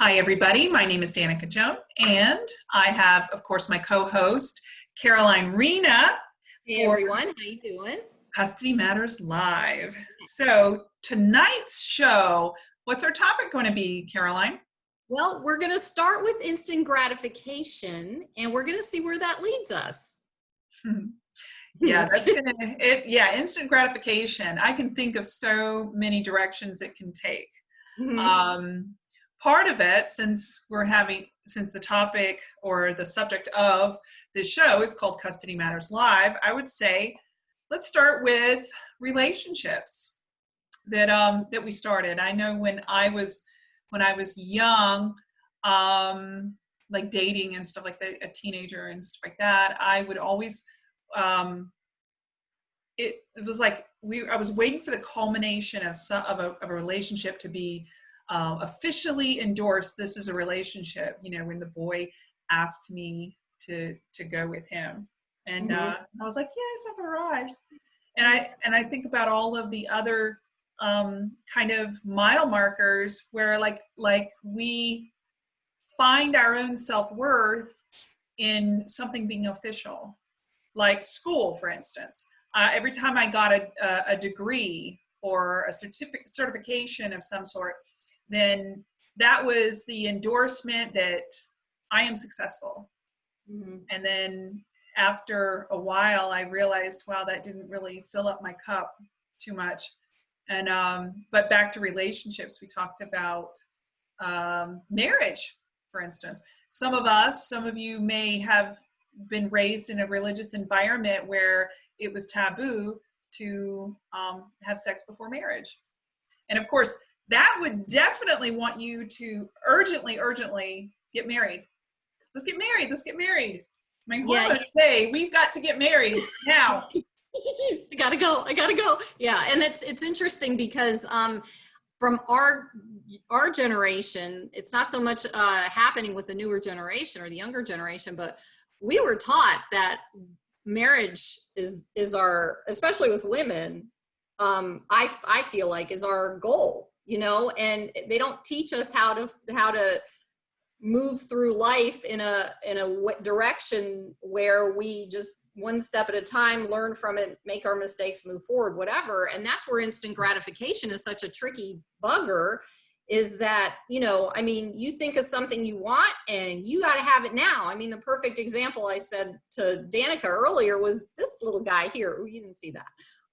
Hi, everybody. My name is Danica Joan, and I have, of course, my co-host, Caroline Rena. Hey, everyone. How you doing? Custody Matters Live. So tonight's show, what's our topic going to be, Caroline? Well, we're going to start with instant gratification, and we're going to see where that leads us. yeah, that's gonna, it, yeah, instant gratification. I can think of so many directions it can take. Mm -hmm. um, part of it, since we're having, since the topic or the subject of this show is called Custody Matters Live, I would say let's start with relationships that um, that we started. I know when I was when I was young, um, like dating and stuff like that, a teenager and stuff like that, I would always um, it, it was like we I was waiting for the culmination of some of a, of a relationship to be um, officially endorsed this is a relationship you know when the boy asked me to to go with him. And mm-hmm. uh, i was like yes i've arrived. And i and i think about all of the other um, kind of mile markers where like like we find our own self-worth in something being official. Like school for instance. Uh, every time i got a, a, a degree or a certificate certification of some sort then that was the endorsement that I am successful. Mm -hmm. And then after a while, I realized, wow, that didn't really fill up my cup too much. And, um, but back to relationships, we talked about um, marriage, for instance. Some of us, some of you may have been raised in a religious environment where it was taboo to um, have sex before marriage. And of course, that would definitely want you to urgently, urgently get married. Let's get married. Let's get married. My yeah, say we've got to get married now. I gotta go. I gotta go. Yeah, and it's it's interesting because um, from our our generation, it's not so much uh, happening with the newer generation or the younger generation, but we were taught that marriage is is our, especially with women, um, I I feel like is our goal you know, and they don't teach us how to how to move through life in a in a direction where we just one step at a time learn from it make our mistakes move forward whatever. And that's where instant gratification is such a tricky bugger is that you know i mean you think of something you want and you got to have it now. I mean the perfect example i said to danica earlier was this little guy here. Ooh, you didn't see that.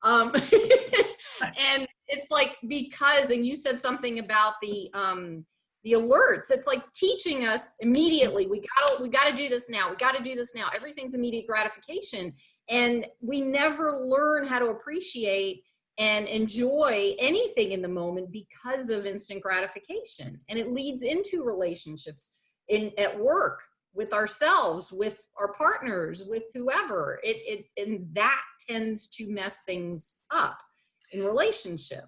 Um and it's like because and you said something about the um the alerts. It's like teaching us immediately we gotta we gotta do this now we gotta do this now. Everything's immediate gratification. And we never learn how to appreciate and enjoy anything in the moment because of instant gratification. And it leads into relationships in at work with ourselves with our partners with whoever. It, it and that tends to mess things up in relationship.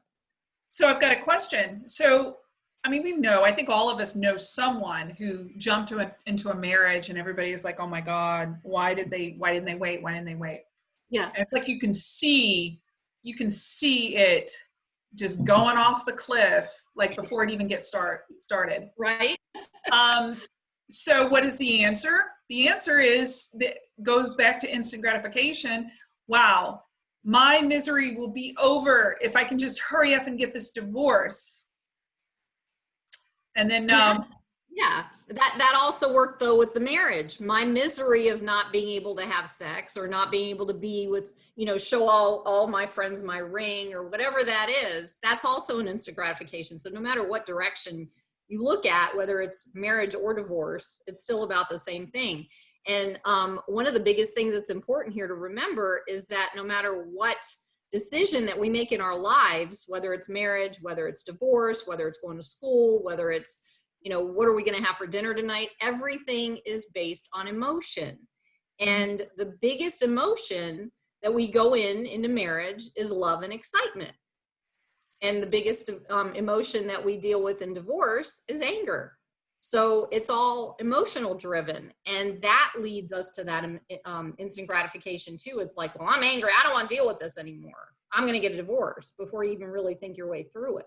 So I've got a question. So, I mean, we know, I think all of us know someone who jumped to a, into a marriage and everybody is like, oh my God, why did they, why didn't they wait? Why didn't they wait? Yeah. And it's like you can see, you can see it just going off the cliff, like before it even gets start, started. Right. um, so what is the answer? The answer is that goes back to instant gratification. Wow, my misery will be over if I can just hurry up and get this divorce. And then, um, yeah, that, that also worked though with the marriage. My misery of not being able to have sex or not being able to be with, you know, show all, all my friends my ring or whatever that is, that's also an instant gratification. So no matter what direction you look at, whether it's marriage or divorce, it's still about the same thing. And um, one of the biggest things that's important here to remember is that no matter what decision that we make in our lives, whether it's marriage, whether it's divorce, whether it's going to school, whether it's, you know, what are we going to have for dinner tonight? Everything is based on emotion. And the biggest emotion that we go in into marriage is love and excitement. And the biggest um, emotion that we deal with in divorce is anger. So it's all emotional driven. And that leads us to that um, um, instant gratification too. It's like, well, I'm angry. I don't want to deal with this anymore. I'm going to get a divorce before you even really think your way through it.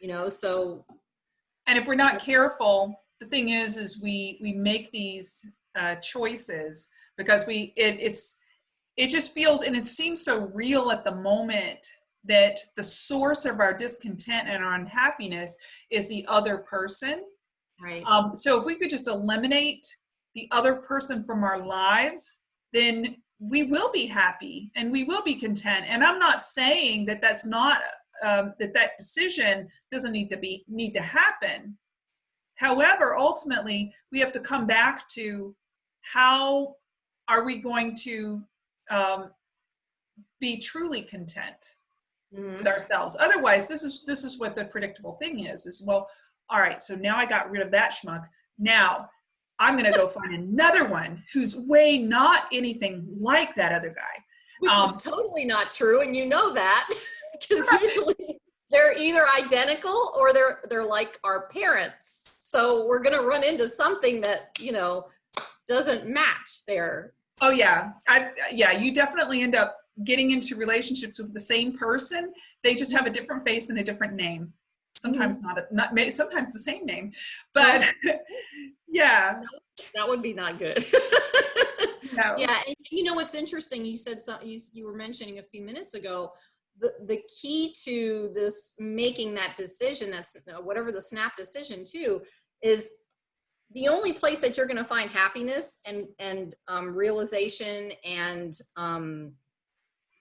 You know, so and if we're not careful, the thing is, is we we make these uh, choices because we it, it's it just feels and it seems so real at the moment that the source of our discontent and our unhappiness is the other person. Right. Um, so if we could just eliminate the other person from our lives, then we will be happy and we will be content. And I'm not saying that that's not um, that that decision doesn't need to be need to happen. However, ultimately, we have to come back to how are we going to um, be truly content Mhm. with ourselves. Otherwise, this is this is what the predictable thing is. Is well, all right. So now I got rid of that schmuck. Now I'm going to go find another one who's way not anything like that other guy. Which Um, is totally not true, and you know that because usually they're either identical or they're they're like our parents. So we're gonna run into something that you know doesn't match there. Oh yeah, I yeah. You definitely end up getting into relationships with the same person. They just have a different face and a different name. Sometimes not a, not may- sometimes the same name, but yeah. That would be not good. No. yeah, and you know what's interesting? You said some, you, you were mentioning a few minutes ago. The the key to this making that decision, that's whatever the snap decision too, is the only place that you're going to find happiness and and um, realization and um,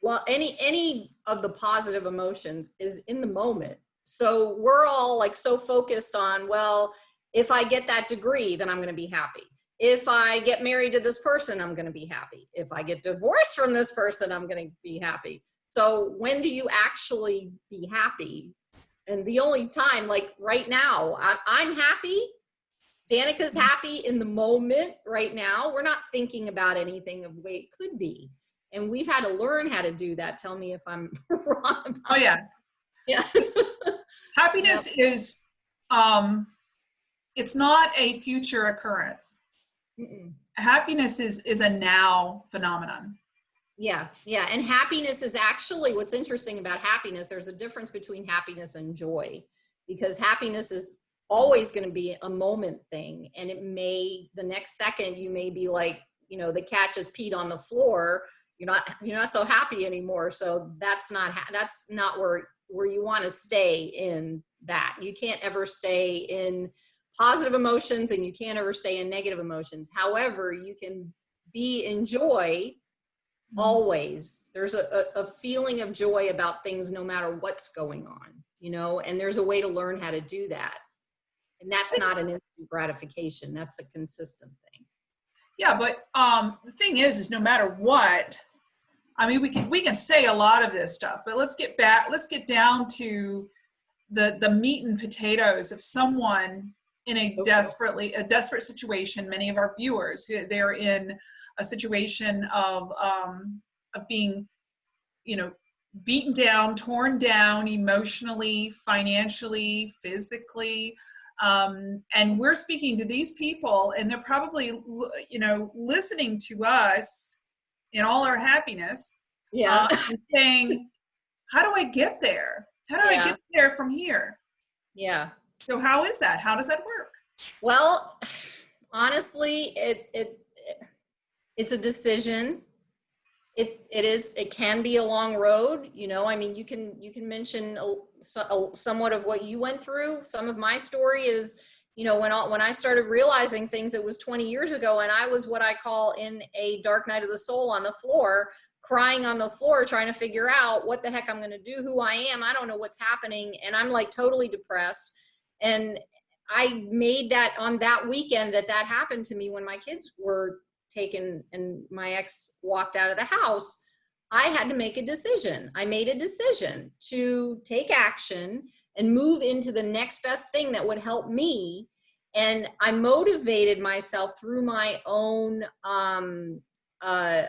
well, any any of the positive emotions is in the moment. So we're all like so focused on well, if I get that degree, then I'm going to be happy if I get married to this person, I'm going to be happy. If I get divorced from this person, I'm going to be happy. So when do you actually be happy? And the only time, like right now, I, I'm happy. Danica's mm-hmm. happy in the moment right now. We're not thinking about anything of the way it could be. And we've had to learn how to do that. Tell me if I'm wrong. About Oh yeah. Yeah. Happiness is um it's not a future occurrence. Mm-mm. Happiness is is a now phenomenon. Yeah, yeah. And happiness is actually what's interesting about happiness. There's a difference between happiness and joy because happiness is always going to be a moment thing. And it may, the next second, you may be like, you know, the cat just peed on the floor. You're not, you're not so happy anymore. So that's not, ha- that's not where, where you want to stay in that. You can't ever stay in positive emotions and you can't ever stay in negative emotions. However, you can be in joy always there's a, a, a feeling of joy about things no matter what's going on you know and there's a way to learn how to do that and that's not an instant gratification that's a consistent thing Yeah, but um the thing is is no matter what, I mean we can we can say a lot of this stuff, but let's get back let's get down to the the meat and potatoes of someone in a Okay. desperately a desperate situation many of our viewers they're in a situation of um of being you know beaten down torn down emotionally financially physically um, and we're speaking to these people and they're probably you know listening to us in all our happiness yeah. uh, saying how do i get there? How do Yeah. i get there from here? Yeah. So how is that? How does that work? Well honestly it it it's a decision. It it is it can be a long road you know? I mean you can you can mention a, a, somewhat of what you went through. Some of my story is you know when I, when i started realizing things it was 20 years ago and i was what i call in a dark night of the soul on the floor crying on the floor trying to figure out what the heck i'm going to do who i am i don't know what's happening and i'm like totally depressed and i made that on that weekend that that happened to me when my kids were taken and my ex walked out of the house, I had to make a decision. I made a decision to take action and move into the next best thing that would help me. And I motivated myself through my own um, uh,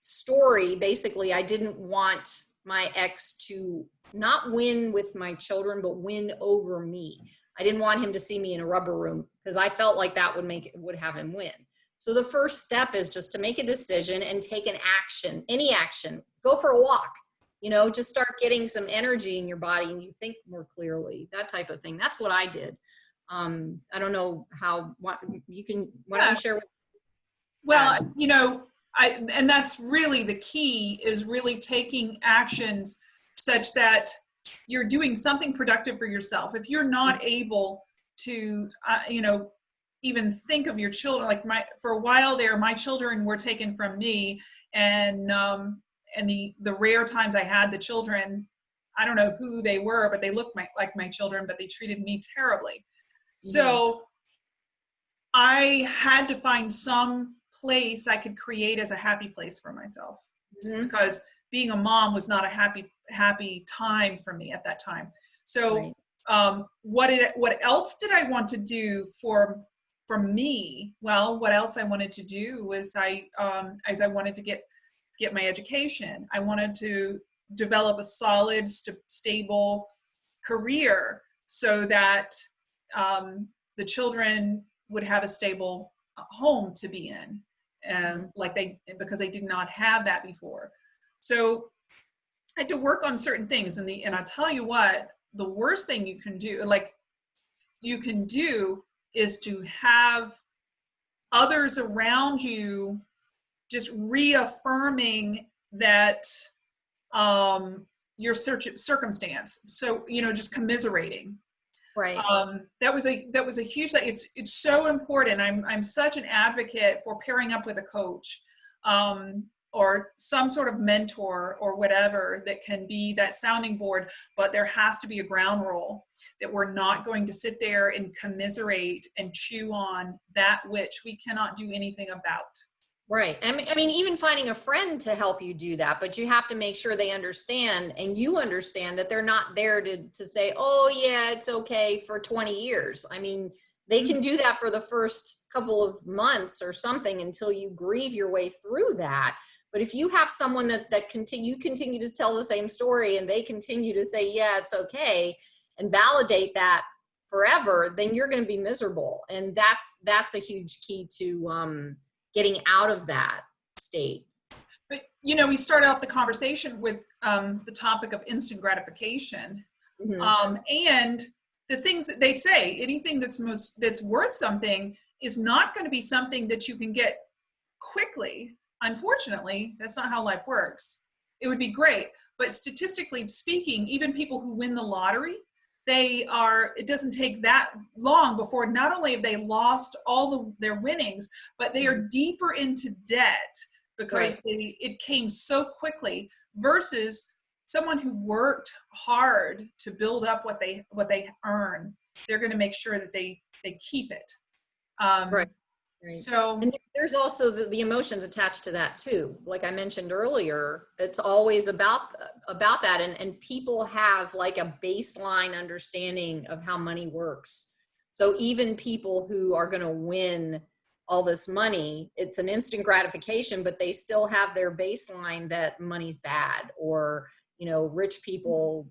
story. Basically, I didn't want my ex to not win with my children, but win over me. I didn't want him to see me in a rubber room because I felt like that would make would have him win. So the first step is just to make a decision and take an action, any action. Go for a walk. You know, just start getting some energy in your body and you think more clearly, that type of thing. That's what I did. um, I don't know how, what, you can, why Yeah. don't you share? with- Well, you know, I, and that's really the key is really taking actions such that you're doing something productive for yourself. If you're not able to, uh, you know, even think of your children, like my, for a while there, my children were taken from me and, um, and the, the rare times I had the children, I don't know who they were, but they looked my, like my children, but they treated me terribly. So I had to find some place I could create as a happy place for myself Mhm. because being a mom was not a happy happy time for me at that time. So Right. um, what did what else did I want to do for for me? Well, what else I wanted to do was I um, as I wanted to get get my education. I wanted to develop a solid, st- stable career so that um, the children would have a stable uh, home to be in and like they because they did not have that before so i had to work on certain things and the and i'll tell you what the worst thing you can do like you can do is to have others around you just reaffirming that um your search circumstance so you know just commiserating Right. um, that was a that was a huge. It's it's so important. I'm I'm such an advocate for pairing up with a coach, um, or some sort of mentor or whatever that can be that sounding board. But there has to be a ground rule that we're not going to sit there and commiserate and chew on that which we cannot do anything about. Right. I mean, I mean, even finding a friend to help you do that, but you have to make sure they understand and you understand that they're not there to, to say, oh, yeah, it's okay for 20 years. I mean, they can do that for the first couple of months or something until you grieve your way through that. But if you have someone that, that continue, you continue to tell the same story and they continue to say, yeah, it's okay, and validate that forever, then you're going to be miserable. And that's, that's a huge key to, um, getting out of that state. But you know, we start off the conversation with um, the topic of instant gratification. Mhm. um, and the things that they say anything that's most that's worth something is not going to be something that you can get quickly unfortunately that's not how life works it would be great but statistically speaking even people who win the lottery they are it doesn't take that long before not only have they lost all the, their winnings but they are deeper into debt because they, it came so quickly versus someone who worked hard to build up what they what they earn. They're going to make sure that they they keep it. Um Right. Right. so And there's also the, the emotions attached to that too. Like I mentioned earlier, it's always about about that, and and people have like a baseline understanding of how money works. So even people who are going to win all this money, it's an instant gratification, but they still have their baseline that money's bad, or you know, rich people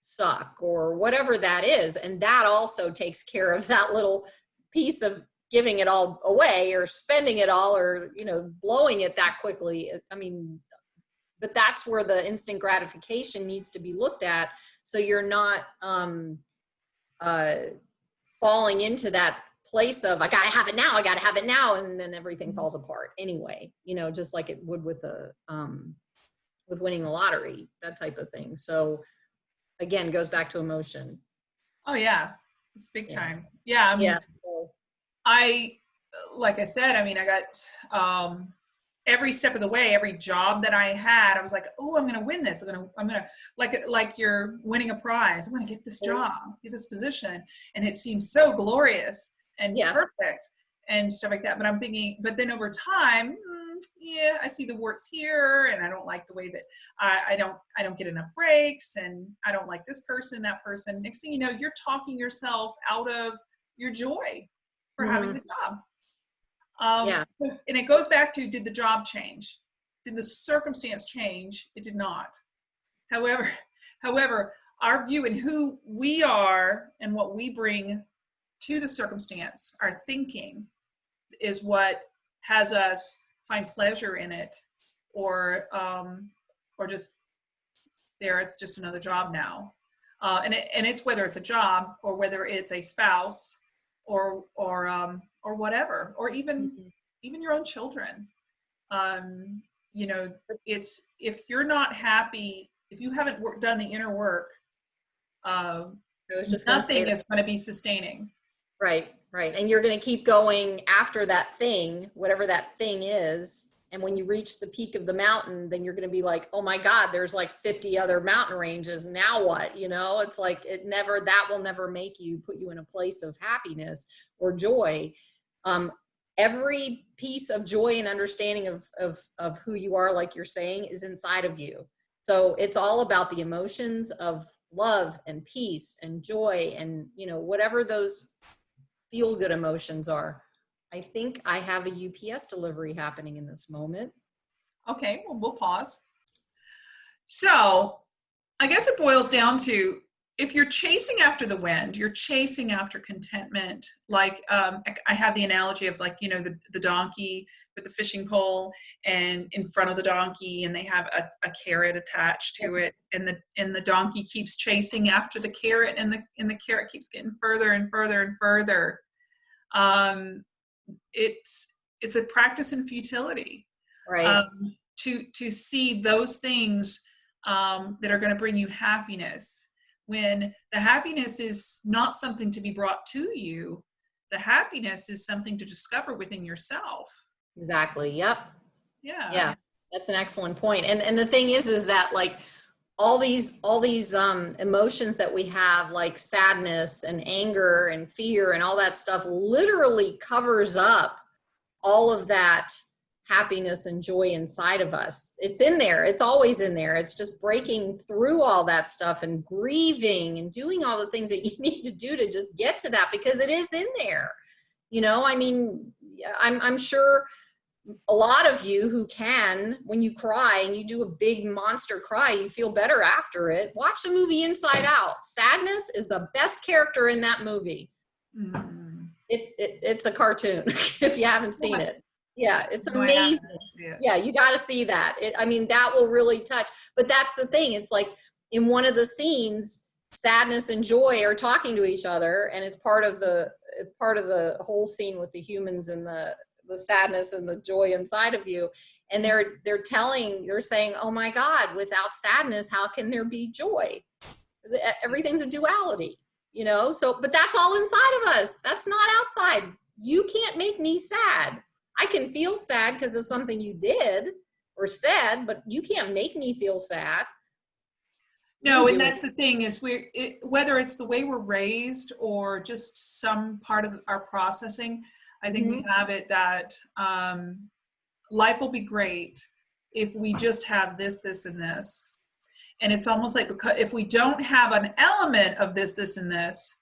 suck, or whatever that is, and that also takes care of that little piece of giving it all away or spending it all or you know blowing it that quickly. I mean but that's where the instant gratification needs to be looked at. So you're not um uh falling into that place of i gotta have it now i gotta have it now and then everything falls apart anyway you know just like it would with a um with winning the lottery that type of thing. So again goes back to emotion. Oh yeah. It's big Yeah. time. Yeah I mean, yeah so, i like i said i mean i got um every step of the way every job that i had i was like oh i'm gonna win this. I'm gonna i'm gonna like like you're winning a prize. I'm gonna get this job get this position. And it seems so glorious and Yeah. perfect and stuff like that. But i'm thinking but then over time mm, yeah i see the warts here and i don't like the way that I, I don't i don't get enough breaks and i don't like this person that person. Next thing you know you're talking yourself out of your joy for having the job. Um, Yeah. and it goes back to did the job change? Did the circumstance change? It did not. However however our view and who we are and what we bring to the circumstance our thinking is what has us find pleasure in it or um, or just there it's just another job now. Uh, and, it, and it's whether it's a job or whether it's a spouse or or um, or whatever, or even Mhm. even your own children. Um, you know, it's if you're not happy, if you haven't wor- done the inner work, um, I was just going to say nothing is going to be sustaining. Right, right. And you're going to keep going after that thing, whatever that thing is. And when you reach the peak of the mountain, then you're going to be like, oh my God, there's like 50 other mountain ranges. Now what? You know, it's like it never, that will never make you put you in a place of happiness or joy. Um, every piece of joy and understanding of, of, of who you are, like you're saying, is inside of you. So it's all about the emotions of love and peace and joy and, you know, whatever those feel good emotions are. I think I have a UPS delivery happening in this moment. Okay, well, we'll pause. So, I guess it boils down to if you're chasing after the wind, you're chasing after contentment. Like um, I- have the analogy of like you know the the donkey with the fishing pole, and in front of the donkey, and they have a, a carrot attached to it, and the and the donkey keeps chasing after the carrot, and the and the carrot keeps getting further and further and further. Um, it's it's a practice in futility Right. um, to to see those things um, that are going to bring you happiness when the happiness is not something to be brought to you the happiness is something to discover within yourself exactly. Yep. yeah Yeah. That's an excellent point. And and the thing is is that like all these all these um emotions that we have like sadness and anger and fear and all that stuff literally covers up all of that happiness and joy inside of us. It's in there. It's always in there. It's just breaking through all that stuff and grieving and doing all the things that you need to do to just get to that because it is in there. You know, I mean, I'm I'm sure a lot of you who can, when you cry and you do a big monster cry, you feel better after it. Watch the movie Inside Out. Sadness is the best character in that movie. Mhm. It, it, it's a cartoon if you haven't seen it. Yeah, it's No, I haven't. amazing. It. Yeah, you got to see that. It, I mean, that will really touch. But that's the thing. It's like in one of the scenes, sadness and joy are talking to each other, and it's part of the it's part of the whole scene with the humans and the the sadness and the joy inside of you. And they're they're telling, they're saying, "Oh my God, without sadness, how can there be joy? Everything's a duality." You know, so but that's all inside of us. That's not outside. You can't make me sad. I can feel sad because of something you did or said, but you can't make me feel sad. no and it. that's the thing is we it, whether it's the way we're raised or just some part of our processing i think we have it that um, life will be great if we just have this this and this. And it's almost like because if we don't have an element of this this and this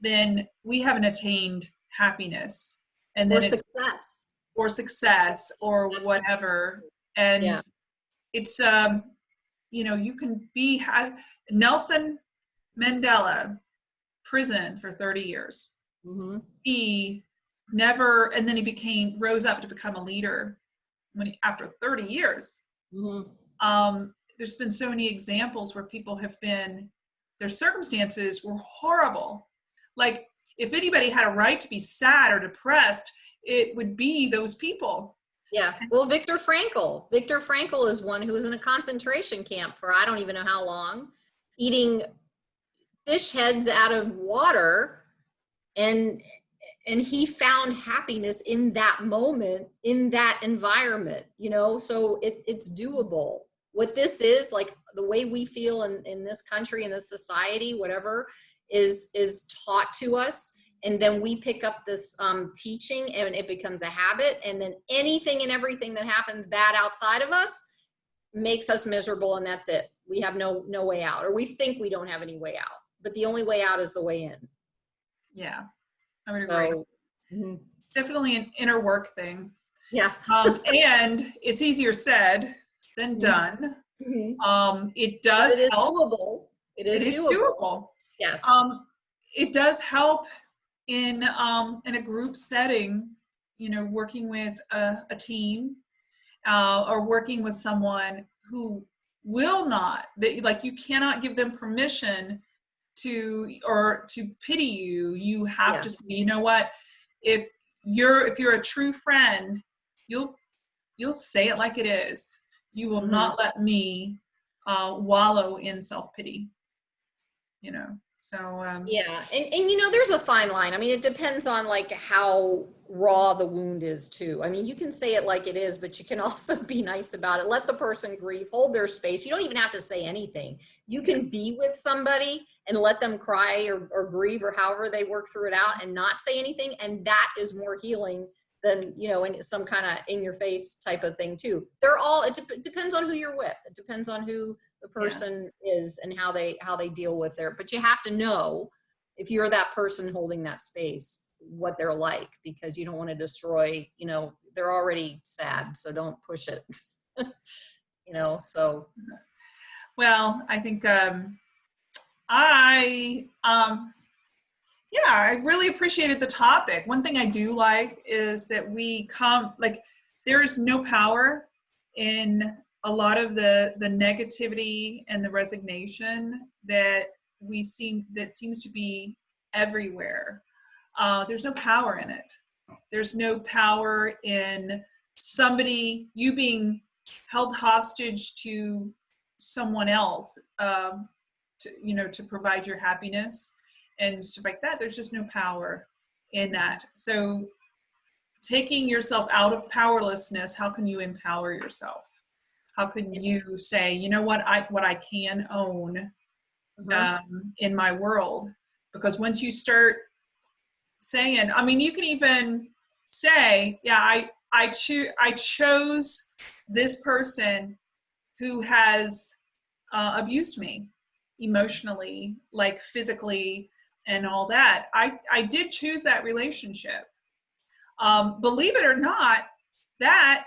then we haven't attained happiness. And Or then it's success. or success or whatever. And Yeah. it's um you know you can be ha- nelson mandela prison for 30 years. Hmm he never and then he became rose up to become a leader when he, after 30 years hmm um there's been so many examples where people have been their circumstances were horrible like if anybody had a right to be sad or depressed it would be those people Yeah. Well, Viktor Frankl. Viktor Frankl is one who was in a concentration camp for I don't even know how long, eating fish heads out of water, and and he found happiness in that moment in that environment. You know, so it, it's doable. What this is like the way we feel in in this country in this society, whatever is is taught to us. And then we pick up this um, teaching and it becomes a habit. And then anything and everything that happens bad outside of us makes us miserable and that's it. We have no no way out. Or we think we don't have any way out but the only way out is the way in. Yeah i would agree so mhm. definitely an inner work thing yeah um, and it's easier said than Mhm. done Mhm. um, it does it is help doable it is, it is doable. doable yes um, it does help in um, in a group setting you know working with a, a team uh, or working with someone who will not that like you cannot give them permission to or to pity you you have Yeah. to say you know what if you're if you're a true friend you'll you'll say it like it is you will Mhm. not let me uh, wallow in self-pity you know so um Yeah, and and you know, there's a fine line. I mean, it depends on like how raw the wound is too. I mean, you can say it like it is, but you can also be nice about it. Let the person grieve, hold their space. You don't even have to say anything. You can be with somebody and let them cry or, or grieve or however they work through it out and not say anything, and that is more healing than you know, in some kind of in your face type of thing too. They're all. It dep- depends on who you're with. It depends on who the Yeah. person is and how they how they deal with their. But you have to know if you're that person holding that space what they're like because you don't want to destroy you know they're already sad so don't push it you know so Well, I think um, I um, yeah, I really appreciated the topic. One thing I do like is that we come like there is no power in a lot of the the negativity and the resignation that we seem that seems to be everywhere. Uh, there's no power in it. There's no power in somebody you being held hostage to someone else um, to you know to provide your happiness and stuff like that there's just no power in that so taking yourself out of powerlessness how can you empower yourself how can you say you know what? I what i can own um, in my world. Because once you start saying i mean you can even say yeah i i choose i chose this person who has uh, abused me emotionally like physically and all that. I i did choose that relationship. Um, believe it or not that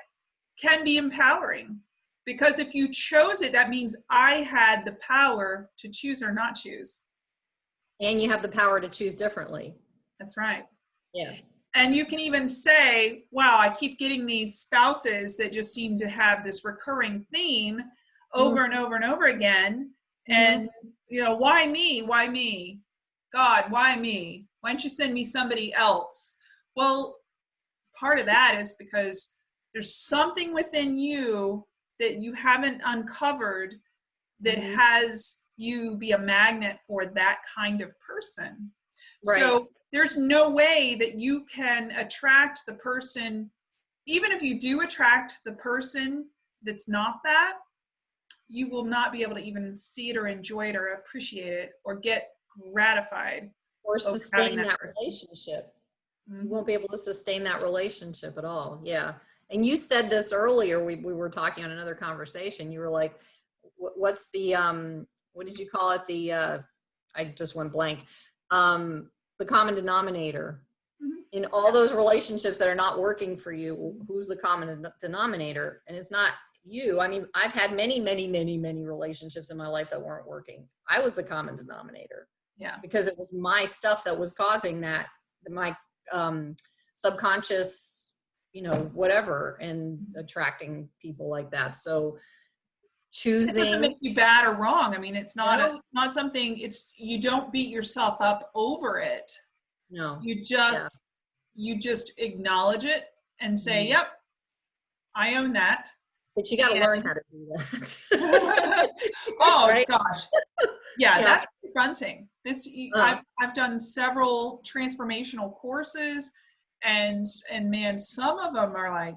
can be empowering because if you chose it that means i had the power to choose or not choose. And you have the power to choose differently. That's right. Yeah. And you can even say wow i keep getting these spouses that just seem to have this recurring theme mm-hmm. over and over and over again. Mm-hmm. And you know why me? Why me? God why me? Why don't you send me somebody else? Well part of that is because there's something within you that you haven't uncovered that Mhm. has you be a magnet for that kind of person Right. so there's no way that you can attract the person even if you do attract the person that's not that you will not be able to even see it or enjoy it or appreciate it or get gratified or sustain that that relationship you Mhm. won't be able to sustain that relationship at all yeah and you said this earlier we, we were talking on another conversation you were like what's the um what did you call it? The uh i just went blank. Um the common denominator. Mhm. in all those relationships that are not working for you who's the common denominator? And it's not you. I mean i've had many many many many relationships in my life that weren't working. I was the common denominator. Yeah. Because it was my stuff that was causing that my um subconscious you know whatever and attracting people like that so it doesn't choosing make you bad or wrong i mean it's not a, not something it's you don't beat yourself up over it no you just you just acknowledge it and say Mhm. yep i own that but you got to Yeah. learn how to do that oh Right? gosh yeah, Yeah. that's confronting this Uh. i've i've done several transformational courses and and man some of them are like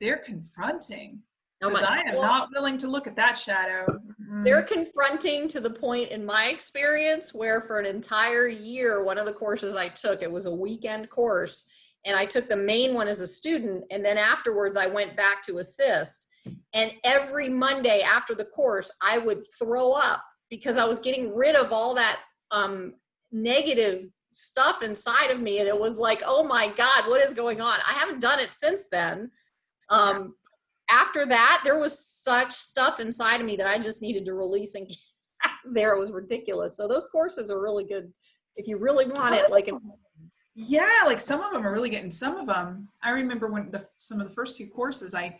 they're confronting. Oh because my- i am not willing to look at that shadow. Mm. they're confronting to the point in my experience where for an entire year one of the courses i took it was a weekend course and i took the main one as a student and then afterwards i went back to assist. And every monday after the course i would throw up because i was getting rid of all that um, negative stuff inside of me and it was like oh my god what is going on i haven't done it since then um, after that, there was such stuff inside of me that I just needed to release and there. It was ridiculous. So those courses are really good if you really want it. Like, yeah like some of them are really getting some of them i remember when the some of the first few courses i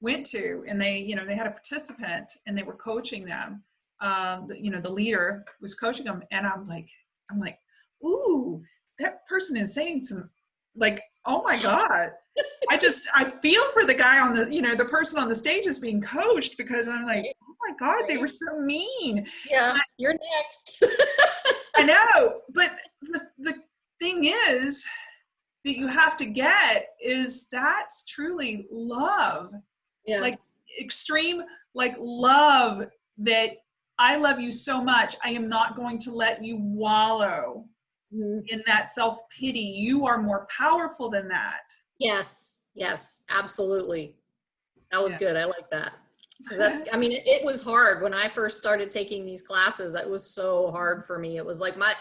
went to and they you know they had a participant and they were coaching them um, the, you know, the leader was coaching them, and I'm like, I'm like, ooh, that person is saying some, like, oh my god. I just I feel for the guy on the you know the person on the stage is being coached because I'm like oh my god they were so mean. Yeah, you're next. I know, but the the thing is that you have to get is that's truly love. Yeah. Like extreme like love that I love you so much I am not going to let you wallow Mhm. in that self-pity. You are more powerful than that. Yes, yes, absolutely. That was Yeah. good. I like that. that's, I mean, it, it was hard when I first started taking these classes. It was so hard for me. It was like my,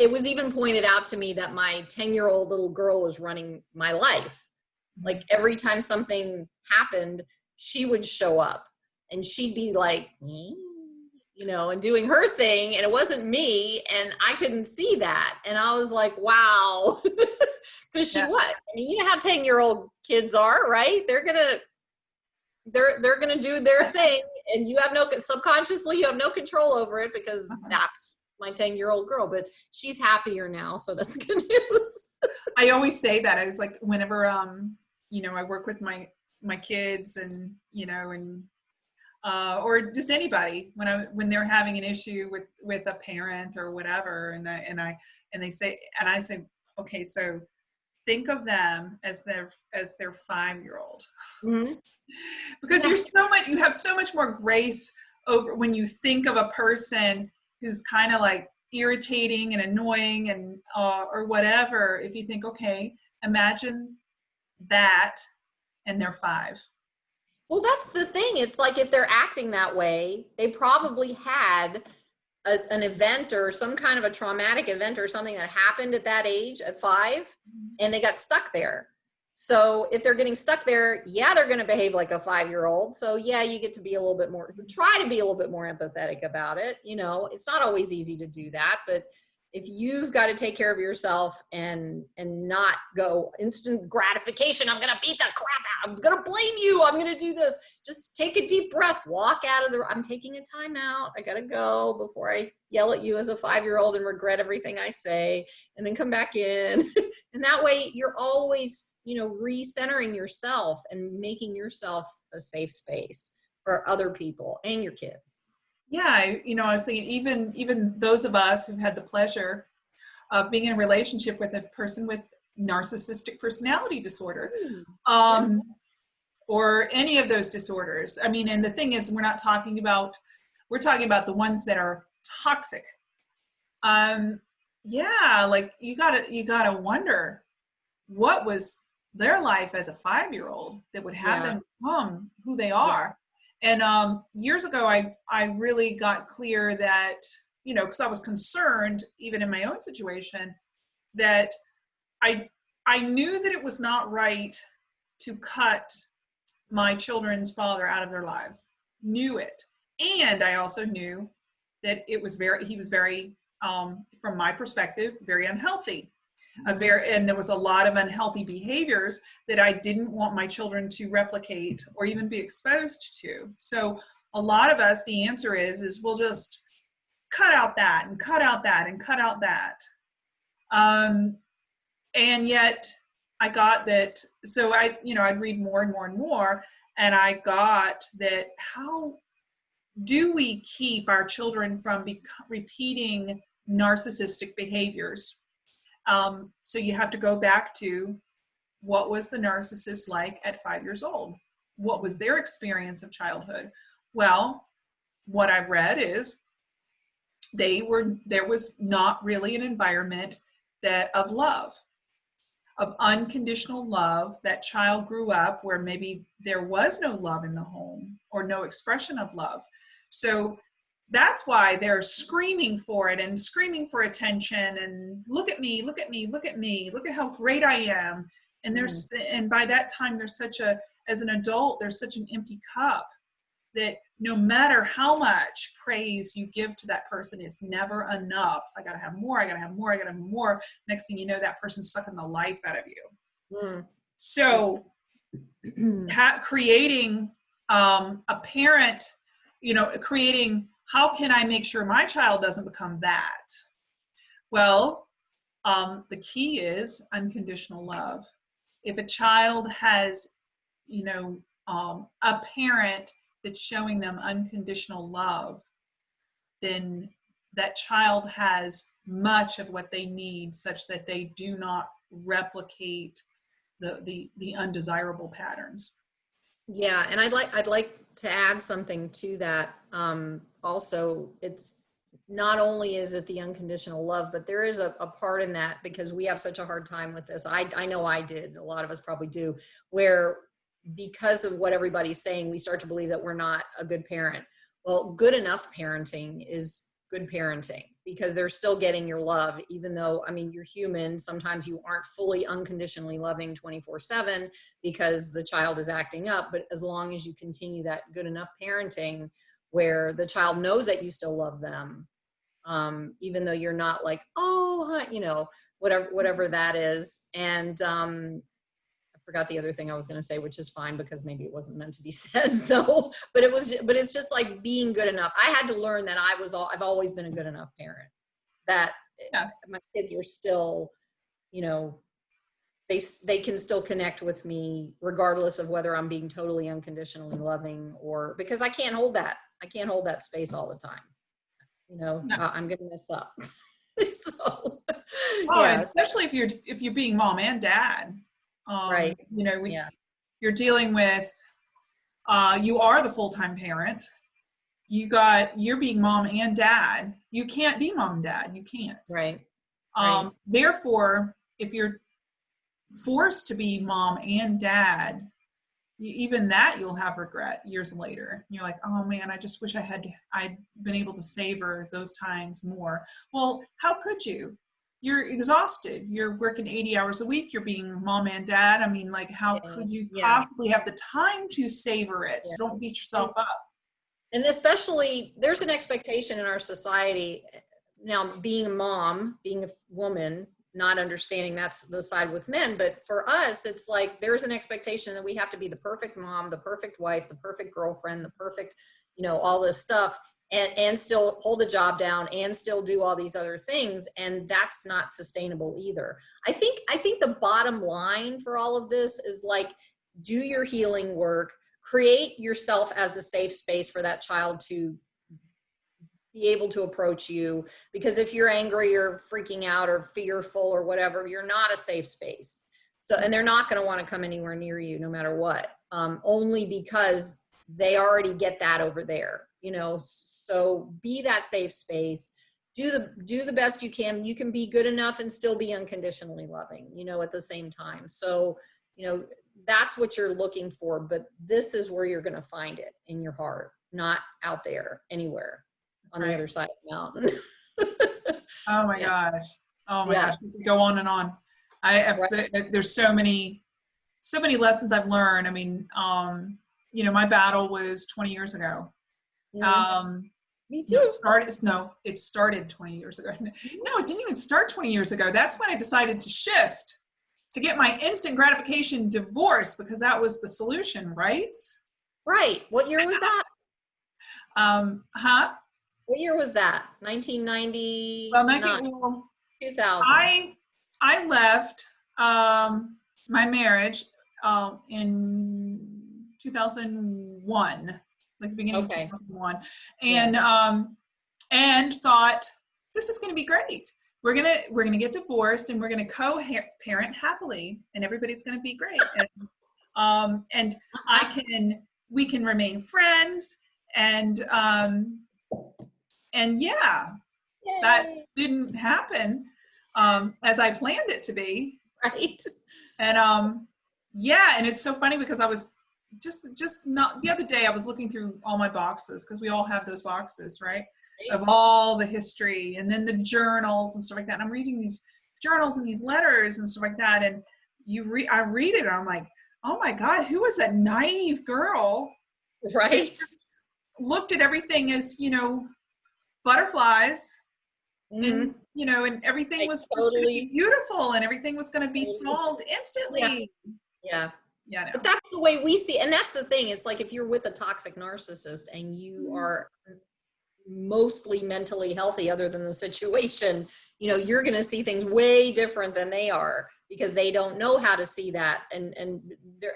it was even pointed out to me that my 10 year old little girl was running my life. Like every time something happened, she would show up and she'd be like, "Eh," you know, and doing her thing. And it wasn't me. And I couldn't see that. And I was like, wow. Cause she Yeah. what? I mean, you know how 10 year old kids are, right? They're gonna, they're, they're gonna do their thing and you have no, subconsciously you have no control over it because Uh-huh. that's my 10 year old girl, but she's happier now. So that's good news. I always say that. It's like whenever um, you know, I work with my my kids and you know, and uh, or just anybody when I when they're having an issue with with a parent or whatever, and I and I and they say and I say, okay, so think of them as their as their five year old because you're so much you have so much more grace over when you think of a person who's kind of like irritating and annoying and uh, or whatever if you think okay imagine that and they're five Well, that's the thing. It's like if they're acting that way, they probably had a, an event or some kind of a traumatic event or something that happened at that age at five mm-hmm. and they got stuck there. So if they're getting stuck there, yeah, they're going to behave like a five year old. So yeah, you get to be a little bit more, try to be a little bit more empathetic about it. You know, it's not always easy to do that, but if you've got to take care of yourself and and not go instant gratification i'm gonna beat the crap out i'm gonna blame you i'm gonna do this. Just take a deep breath walk out of the i'm taking a time out i gotta go before i yell at you as a five year old and regret everything i say and then come back in. And that way you're always you know recentering yourself and making yourself a safe space for other people and your kids yeah I, you know i was thinking even even those of us who've had the pleasure of being in a relationship with a person with narcissistic personality disorder um, or any of those disorders. I mean, and the thing is, we're not talking about, we're talking about the ones that are toxic. Um, yeah, like you gotta, you gotta wonder what was their life as a five-year-old that would have Yeah. them become who they are. And um, years ago, I, I really got clear that, you know, because I was concerned, even in my own situation, that I, I knew that it was not right to cut my children's father out of their lives. Knew it. And i also knew that it was very he was very um, from my perspective very unhealthy very and there was a lot of unhealthy behaviors that i didn't want my children to replicate or even be exposed to so a lot of us the answer is is we'll just cut out that and cut out that and cut out that um, and yet I got that. So I, you know, I'd read more and more and more, and I got that. How do we keep our children from repeating narcissistic behaviors? Um, so you have to go back to what was the narcissist like at five years old? What was their experience of childhood? Well, what I've read is they were there was not really an environment that of love of unconditional love that child grew up where maybe there was no love in the home or no expression of love so that's why they're screaming for it and screaming for attention and look at me look at me look at me look at how great i am. And there's and by that time there's such a as an adult there's such an empty cup that no matter how much praise you give to that person it's never enough. I gotta have more i gotta have more i gotta have more. Next thing you know that person's sucking the life out of you. Mm. so ha- creating um, a parent you know creating how can I make sure my child doesn't become that? Well, um, the key is unconditional love. If a child has, you know, um, a parent that's showing them unconditional love, then that child has much of what they need such that they do not replicate the, the, the undesirable patterns. Yeah, and I'd like I'd like to add something to that. Um, also, it's not only is it the unconditional love, but there is a, a part in that because we have such a hard time with this. I I know I did. A lot of us probably do. Where because of what everybody's saying, we start to believe that we're not a good parent. Well, good enough parenting is good parenting because they're still getting your love even though i mean you're human. Sometimes you aren't fully unconditionally loving 24 7 because the child is acting up but as long as you continue that good enough parenting where the child knows that you still love them um, even though you're not like oh you know whatever whatever that is. And um, forgot the other thing I was going to say, which is fine because maybe it wasn't meant to be said. So, but it was, but it's just like being good enough. I had to learn that I was all, I've always been a good enough parent that yeah. my kids are still, you know, they, they can still connect with me regardless of whether I'm being totally unconditionally loving or because I can't hold that. I can't hold that space all the time. You know, no. I'm going to mess up. so, oh, yeah. especially if you're, if you're being mom and dad um, right. You know, we, yeah. you're dealing with, uh, you are the full-time parent. You got, you're being mom and dad. You can't be mom and dad. You can't. Right. Um, right. Therefore, if you're forced to be mom and dad, even that you'll have regret years later. You're like, oh man, I just wish I had I'd been able to savor those times more. Well, how could you? You're exhausted. You're working 80 hours a week. You're being mom and dad. I mean, like, how yeah. could you yeah. possibly have the time to savor it? So don't beat yourself up. And especially, there's an expectation in our society now, being a mom, being a woman, not understanding that's the side with men. But for us, it's like there's an expectation that we have to be the perfect mom, the perfect wife, the perfect girlfriend, the perfect, you know, all this stuff and, and still hold a job down and still do all these other things and that's not sustainable either. I think i think the bottom line for all of this is like do your healing work create yourself as a safe space for that child to be able to approach you because if you're angry or freaking out or fearful or whatever you're not a safe space. So and they're not going to want to come anywhere near you no matter what um, only because they already get that over there you know so be that safe space do the do the best you can you can be good enough and still be unconditionally loving you know at the same time so you know that's what you're looking for but this is where you're going to find it in your heart not out there anywhere that's on right. the other side of the mountain oh my yeah. gosh oh my yeah. gosh go on and on i have right. to, there's so many so many lessons i've learned i mean um you know my battle was 20 years ago Mm-hmm. Um, Me too. it started, no, it started 20 years ago. No, it didn't even start 20 years ago. That's when I decided to shift to get my instant gratification divorce because that was the solution, right? Right. What year was that? um, huh? What year was that? 1990. Well, 19, well, 2000. I I left um, my marriage um, in 2001 like the beginning okay. of 2001 and yeah. um and thought this is going to be great we're gonna we're gonna get divorced and we're gonna co-parent happily and everybody's gonna be great and, um and i can we can remain friends and um and yeah Yay. that didn't happen um as i planned it to be right and um yeah and it's so funny because i was just just not the other day I was looking through all my boxes because we all have those boxes, right? Of all the history and then the journals and stuff like that. And I'm reading these journals and these letters and stuff like that. And you read I read it and I'm like, oh my God, who was that naive girl? Right. Looked at everything as, you know, butterflies. Mm-hmm. And you know, and everything like was totally. beautiful and everything was gonna be solved instantly. yeah. yeah yeah but that's the way we see and that's the thing it's like if you're with a toxic narcissist and you mm-hmm. are mostly mentally healthy other than the situation, you know, you're going to see things way different than they are because they don't know how to see that. And, and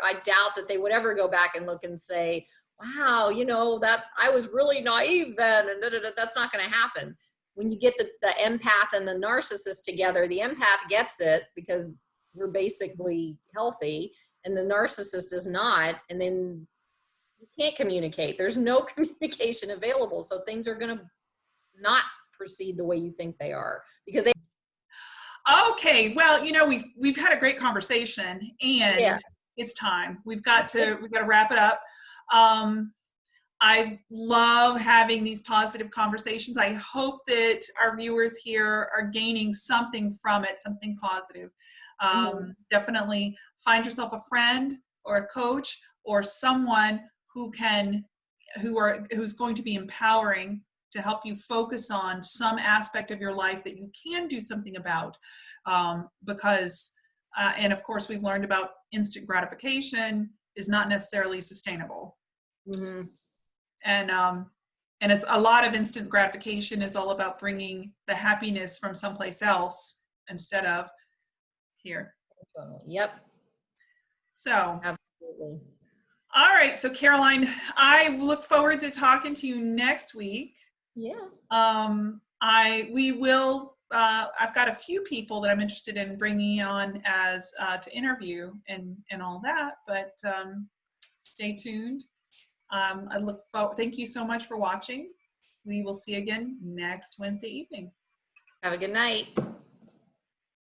I doubt that they would ever go back and look and say, wow, you know, that I was really naive then. And da, da, da. that's not going to happen. When you get the, the empath and the narcissist together, the empath gets it because we're basically healthy and the narcissist is not. And then you can't communicate. There's no communication available. So things are going to not proceed the way you think they are because they Okay, well, you know, we've we've had a great conversation and Yeah. it's time. We've got to we've got to wrap it up. Um I love having these positive conversations. I hope that our viewers here are gaining something from it, something positive. Um, Mhm. Definitely find yourself a friend or a coach or someone who can, who are, who's going to be empowering to help you focus on some aspect of your life that you can do something about. Um, because, uh, and of course, we've learned about instant gratification is not necessarily sustainable Mhm. and um, and it's a lot of instant gratification is all about bringing the happiness from someplace else instead of here. Yep. So, Absolutely. all right. So, Caroline, I look forward to talking to you next week. Yeah. Um, I we will. Uh, I've got a few people that I'm interested in bringing on as uh, to interview and and all that. But um, stay tuned. Um, I look forward. Thank you so much for watching. We will see you again next Wednesday evening. Have a good night.